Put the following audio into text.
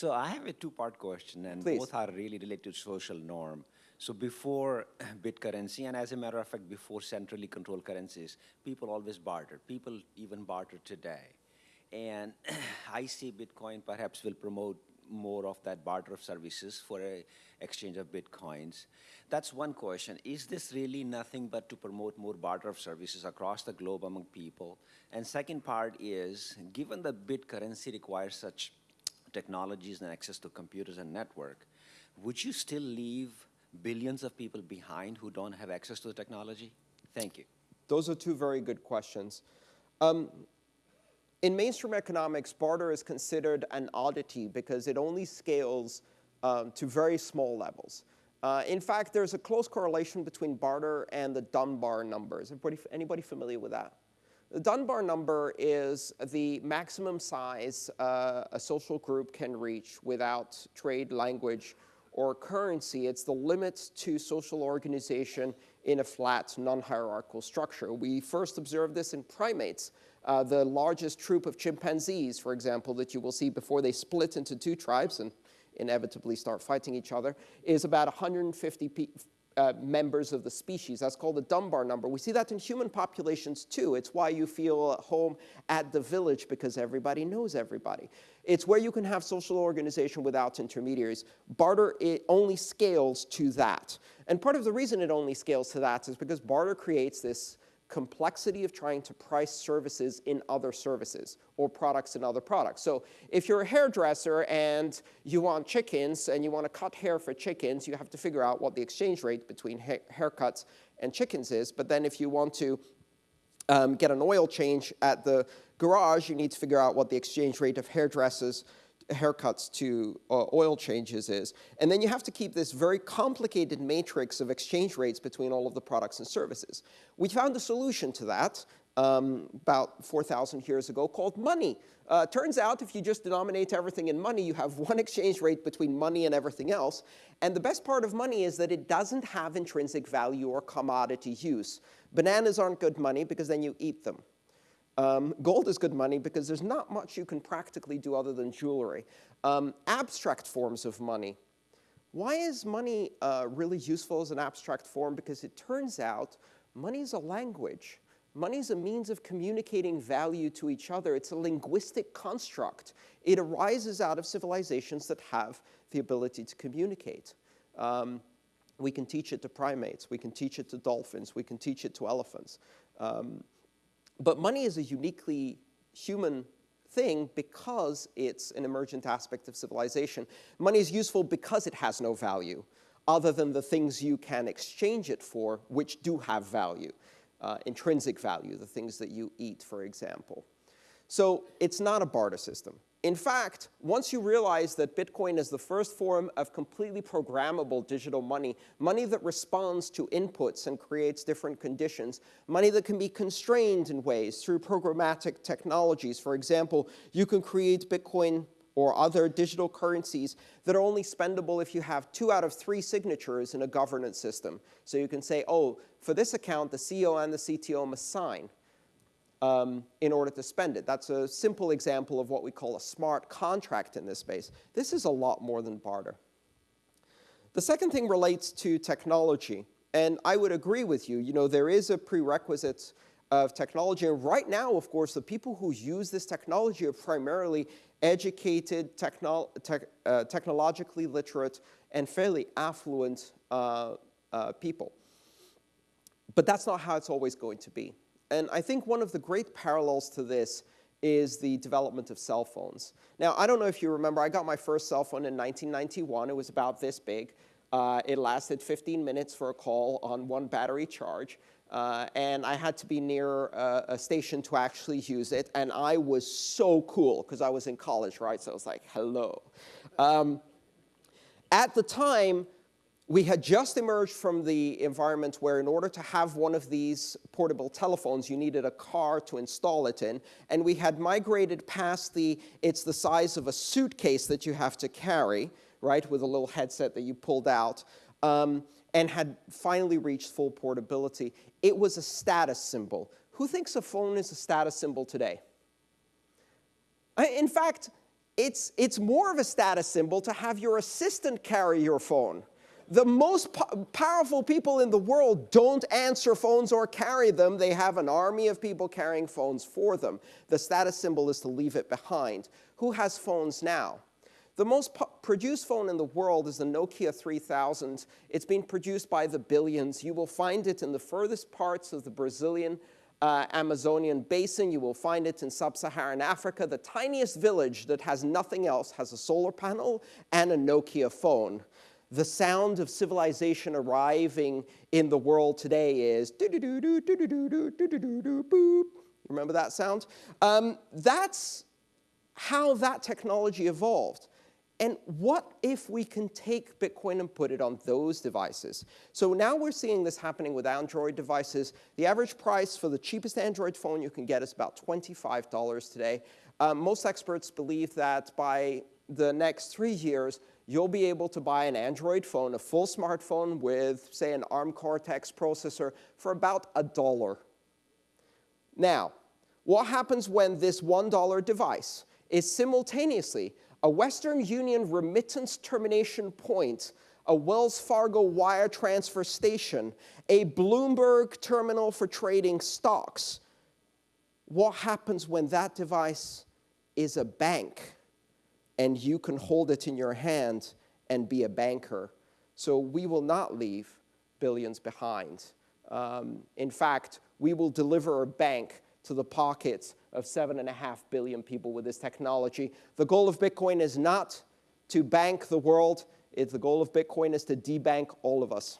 So I have a two-part question, and Please. both are really related to social norm. So before bit currency, and as a matter of fact, before centrally controlled currencies, people always bartered. People even barter today. And I see Bitcoin perhaps will promote more of that barter of services for a exchange of Bitcoins. That's one question. Is this really nothing but to promote more barter of services across the globe among people? And second part is, given the bit currency requires such technologies and access to computers and network, would you still leave billions of people behind who don't have access to the technology? Thank you. Those are two very good questions. Um, in mainstream economics, barter is considered an oddity because it only scales um, to very small levels. Uh, in fact, there's a close correlation between barter and the Dunbar numbers. Anybody, anybody familiar with that? The Dunbar number is the maximum size uh, a social group can reach without trade, language, or currency. It's the limit to social organization in a flat, non-hierarchical structure. We first observed this in primates. Uh, the largest troop of chimpanzees, for example, that you will see before they split into two tribes and inevitably start fighting each other, is about 150 uh, members of the species. That's called the Dunbar number. We see that in human populations too. It's why you feel at home at the village because everybody knows everybody. It's where you can have social organization without intermediaries. Barter it only scales to that. And part of the reason it only scales to that is because barter creates this complexity of trying to price services in other services or products in other products. So if you're a hairdresser and you want chickens and you want to cut hair for chickens, you have to figure out what the exchange rate between ha haircuts and chickens is. But then if you want to um, get an oil change at the garage, you need to figure out what the exchange rate of hairdressers haircuts to uh, oil changes is. And then you have to keep this very complicated matrix of exchange rates between all of the products and services. We found a solution to that um, about 4,000 years ago called money. Uh, turns out if you just denominate everything in money, you have one exchange rate between money and everything else. And the best part of money is that it doesn't have intrinsic value or commodity use. Bananas aren't good money because then you eat them. Um, gold is good money because there's not much you can practically do other than jewelry. Um, abstract forms of money. Why is money uh, really useful as an abstract form? Because it turns out money is a language. Money is a means of communicating value to each other. It's a linguistic construct. It arises out of civilizations that have the ability to communicate. Um, we can teach it to primates. We can teach it to dolphins. We can teach it to elephants. Um, but money is a uniquely human thing because it's an emergent aspect of civilization. Money is useful because it has no value other than the things you can exchange it for, which do have value, uh, intrinsic value, the things that you eat, for example. So it's not a barter system. In fact, once you realize that Bitcoin is the first form of completely programmable digital money, money that responds to inputs and creates different conditions, money that can be constrained in ways through programmatic technologies. For example, you can create Bitcoin or other digital currencies that are only spendable if you have two out of three signatures in a governance system. So you can say, oh, for this account, the CEO and the CTO must sign um, in order to spend it. That's a simple example of what we call a smart contract in this space. This is a lot more than barter. The second thing relates to technology. And I would agree with you. You know, there is a prerequisite of technology. And right now, of course, the people who use this technology are primarily educated, uh, technologically literate, and fairly affluent uh, uh, people. But that's not how it's always going to be. And I think one of the great parallels to this is the development of cell phones. Now, I don't know if you remember, I got my first cell phone in 1991. It was about this big. Uh, it lasted 15 minutes for a call on one battery charge. Uh, and I had to be near a, a, station to actually use it. And I was so cool because I was in college, right? So I was like, hello. Um, at the time, we had just emerged from the environment where in order to have one of these portable telephones, you needed a car to install it in. And we had migrated past the, it's the size of a suitcase that you have to carry, right, with a little headset that you pulled out, um, and had finally reached full portability. It was a status symbol. Who thinks a phone is a status symbol today? In fact, it's, it's more of a status symbol to have your assistant carry your phone. The most po powerful people in the world don't answer phones or carry them. They have an army of people carrying phones for them. The status symbol is to leave it behind. Who has phones now? The most produced phone in the world is the Nokia 3000. It's been produced by the billions. You will find it in the furthest parts of the Brazilian uh, Amazonian basin. You will find it in sub-Saharan Africa. The tiniest village that has nothing else has a solar panel and a Nokia phone. The sound of civilization arriving in the world today is boop. Remember that sound? Um, that's how that technology evolved. And what if we can take Bitcoin and put it on those devices? So now we're seeing this happening with Android devices. The average price for the cheapest Android phone you can get is about $25 today. Um, most experts believe that by the next three years, you'll be able to buy an Android phone, a full smartphone with, say, an ARM Cortex processor for about a dollar. Now, what happens when this $1 device is simultaneously a Western Union remittance termination point, a Wells Fargo wire transfer station, a Bloomberg terminal for trading stocks. What happens when that device is a bank and you can hold it in your hand and be a banker? So we will not leave billions behind. Um, in fact, we will deliver a bank to the pockets of 7.5 billion people with this technology. The goal of Bitcoin is not to bank the world. It's the goal of Bitcoin is to debank all of us.